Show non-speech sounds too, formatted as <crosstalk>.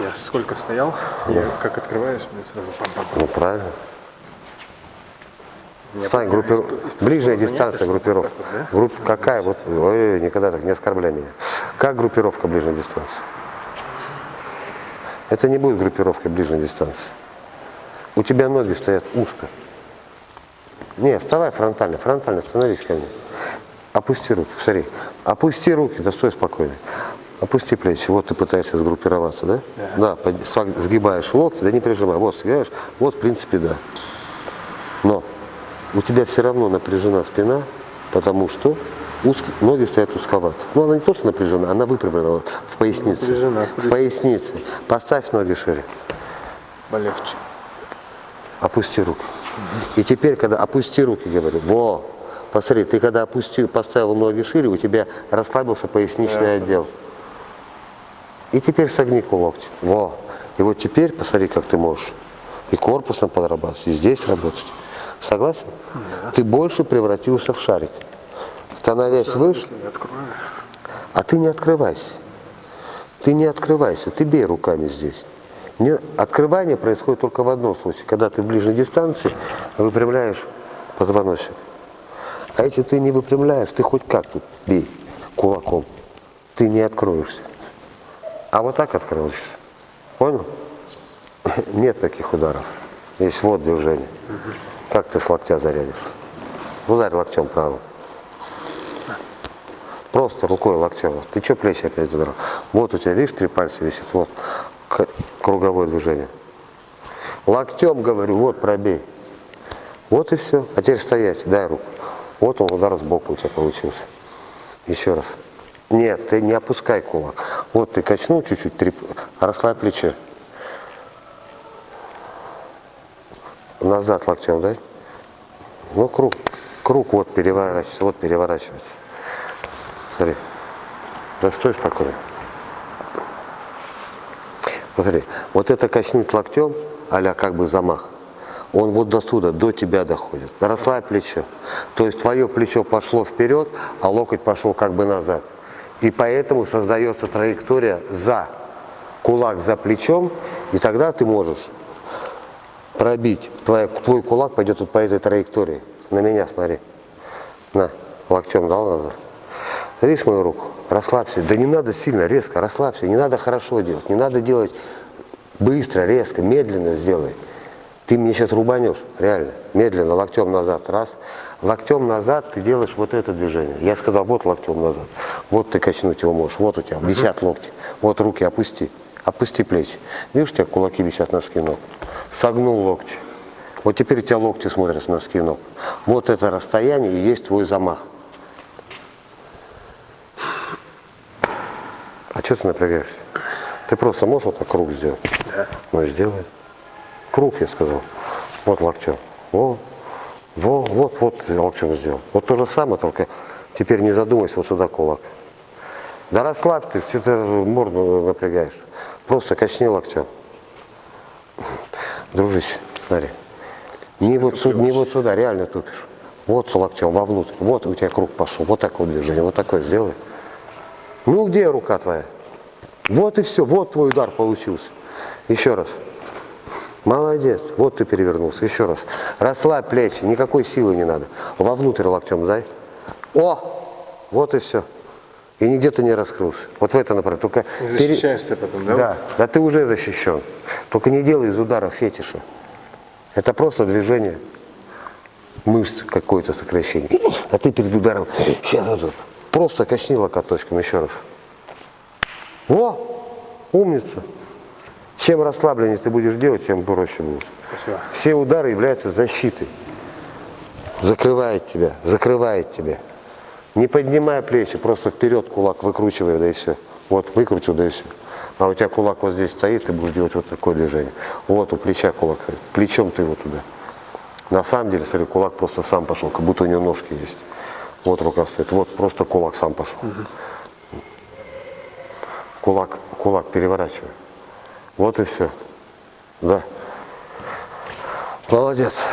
Я сколько стоял, я как открываюсь, мне сразу пам-пам-пам. Ну, правильно. Стань, пока группир... исп- исп- ближняя дистанция группировка. вот да? Групп... Какая? Вот, ой, никогда так не оскорбляй меня. Как группировка ближней дистанции? Это не будет группировкой ближней дистанции. У тебя ноги стоят узко. Не, вставай фронтально, фронтально, становись ко мне. Опусти руки, посмотри. Опусти руки, да стой спокойно. Опусти плечи. Вот ты пытаешься сгруппироваться, да? Да. сог- сгибаешь локти, да не прижимай. Вот сгибаешь, вот в принципе да. Но у тебя все равно напряжена спина, потому что узкие, ноги стоят узковато. Ну, она не то, что напряжена, она выпрямлена вот в пояснице. Напряжена. В пояснице. Поставь ноги шире. Полегче. Опусти руки. И теперь, когда опусти руки, говорю, во, посмотри, ты когда опусти, поставил ноги шире, у тебя расслабился поясничный отдел. И теперь согни локти. Во. И вот теперь посмотри, как ты можешь и корпусом подрабатывать, и здесь работать. Согласен? Ты больше превратился в шарик. Становясь выше, я открою. а ты не открывайся. Ты не открывайся, ты бей руками здесь. Не, открывание происходит только в одном случае, когда ты в ближней дистанции выпрямляешь позвоночник. А если ты не выпрямляешь, ты хоть как тут бей кулаком, ты не откроешься. А вот так откроешься. Понял? <laughs> Нет таких ударов. Есть вот движение. Как ты с локтя зарядишь? Ударь локтем правым. Просто рукой локтем. Ты что плечи опять задрал? Вот у тебя, видишь, три пальца висит. Вот круговое движение. Локтем, говорю, вот пробей. Вот и все. А теперь стоять, дай руку. Вот он удар сбоку у тебя получился. Еще раз. Нет, ты не опускай кулак. Вот ты качнул чуть-чуть, три... расслабь плечо. Назад локтем, да? Ну, круг. Круг вот переворачивается, вот переворачивается. Смотри. Да стой спокойно. Смотри, вот это качнуть локтем, а как бы замах, он вот до сюда, до тебя доходит. Расслабь плечо. То есть твое плечо пошло вперед, а локоть пошел как бы назад. И поэтому создается траектория за кулак за плечом, и тогда ты можешь пробить. Твоя, твой кулак пойдет вот по этой траектории. На меня смотри. На, локтем дал назад. Видишь мою руку? Расслабься. Да не надо сильно, резко, расслабься. Не надо хорошо делать. Не надо делать быстро, резко, медленно сделай. Ты мне сейчас рубанешь, реально. Медленно, локтем назад. Раз. Локтем назад ты делаешь вот это движение. Я сказал, вот локтем назад. Вот ты качнуть его можешь. Вот у тебя висят локти. Вот руки опусти. Опусти плечи. Видишь, у тебя кулаки висят на носки ног. Согнул локти. Вот теперь у тебя локти смотрят на носки ног. Вот это расстояние и есть твой замах. А что ты напрягаешься? Ты просто можешь вот так круг сделать? Да. Ну и сделай. Круг, я сказал. Вот локтем. Во, во, вот, вот локтем сделал. Вот то же самое, только теперь не задумайся, вот сюда кулак. Да расслабь ты, что ты морду напрягаешь. Просто качни локтем. Дружище, смотри. Не вот, сюда, не вот сюда, реально тупишь. Вот с локтем вовнутрь. Вот у тебя круг пошел. Вот такое движение. Вот такое сделай. Ну где рука твоя? Вот и все. Вот твой удар получился. Еще раз. Молодец. Вот ты перевернулся. Еще раз. Расслабь плечи. Никакой силы не надо. Вовнутрь локтем дай. О! Вот и все. И нигде ты не раскрылся. Вот в это направление. Только Не пере- защищаешься потом, да? да, да ты уже защищен. Только не делай из удара фетиша. Это просто движение мышц, какое-то сокращение. А ты перед ударом сейчас вот просто качни локоточком еще раз. Во! Умница! Чем расслабленнее ты будешь делать, тем проще будет. Спасибо. Все удары являются защитой. Закрывает тебя, закрывает тебя. Не поднимая плечи, просто вперед кулак выкручивай, да и все. Вот, выкрутил, да и все. А у тебя кулак вот здесь стоит, ты будешь делать вот такое движение. Вот у плеча кулак, плечом ты его туда. На самом деле, смотри, кулак просто сам пошел, как будто у него ножки есть. Вот рука стоит, вот просто кулак сам пошел. Кулак, кулак переворачивай. Вот и все. Да. Молодец.